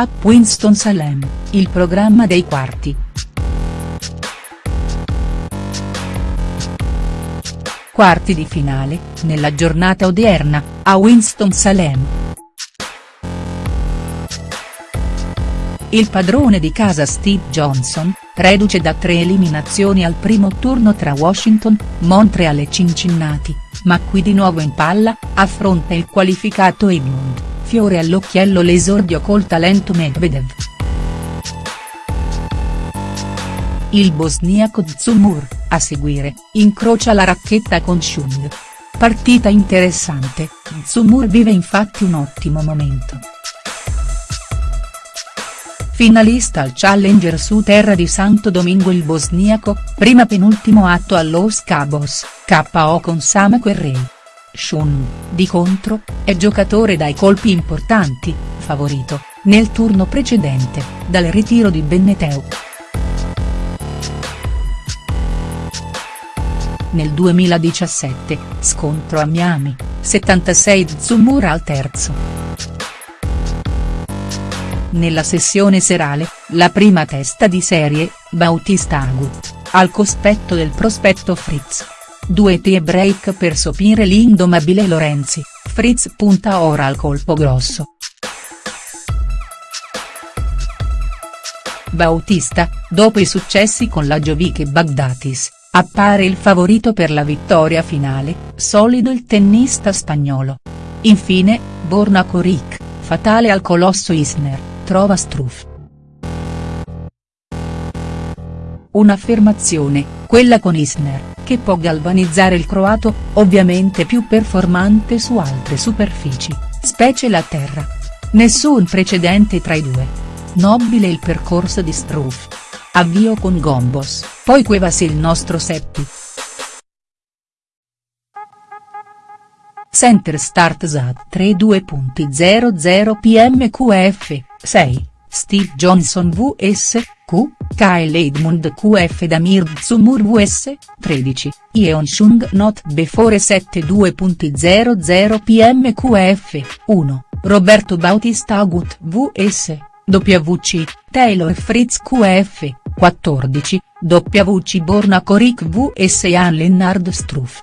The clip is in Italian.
Up Winston-Salem, il programma dei quarti. Quarti di finale, nella giornata odierna, a Winston-Salem. Il padrone di casa Steve Johnson, reduce da tre eliminazioni al primo turno tra Washington, Montreal e Cincinnati, ma qui di nuovo in palla, affronta il qualificato Edmund fiore all'occhiello l'esordio col talento Medvedev. Il bosniaco Zumur, a seguire, incrocia la racchetta con Chung. Partita interessante, Zumur vive infatti un ottimo momento. Finalista al Challenger su terra di Santo Domingo il bosniaco, prima penultimo atto allo Cabos, KO con Sam Querrey. Shun, di contro, è giocatore dai colpi importanti, favorito, nel turno precedente, dal ritiro di Benneteu. Nel 2017, scontro a Miami, 76 Zumura al terzo. Nella sessione serale, la prima testa di serie, Bautista Agut, al cospetto del prospetto Fritz. Due tie break per sopire l'indomabile Lorenzi, Fritz punta ora al colpo grosso. Bautista, dopo i successi con la Jovic e Bagdatis, appare il favorito per la vittoria finale, solido il tennista spagnolo. Infine, Borna Coric, fatale al colosso Isner, trova Struff. Un'affermazione, quella con Isner, che può galvanizzare il croato, ovviamente più performante su altre superfici, specie la terra. Nessun precedente tra i due. Nobile il percorso di Struff. Avvio con Gombos, poi Cuevas il nostro Seppi. Center Start ZAT 32.00 PMQF, 6, Steve Johnson vs. Q, Kyle Edmund QF Damir Zumur vs, 13, Yeon Chung Not Before 72.00 PM QF, 1, Roberto Bautista Agut vs, WC, Taylor Fritz QF, 14, WC Borna Coric vs Jan Lennard Struff.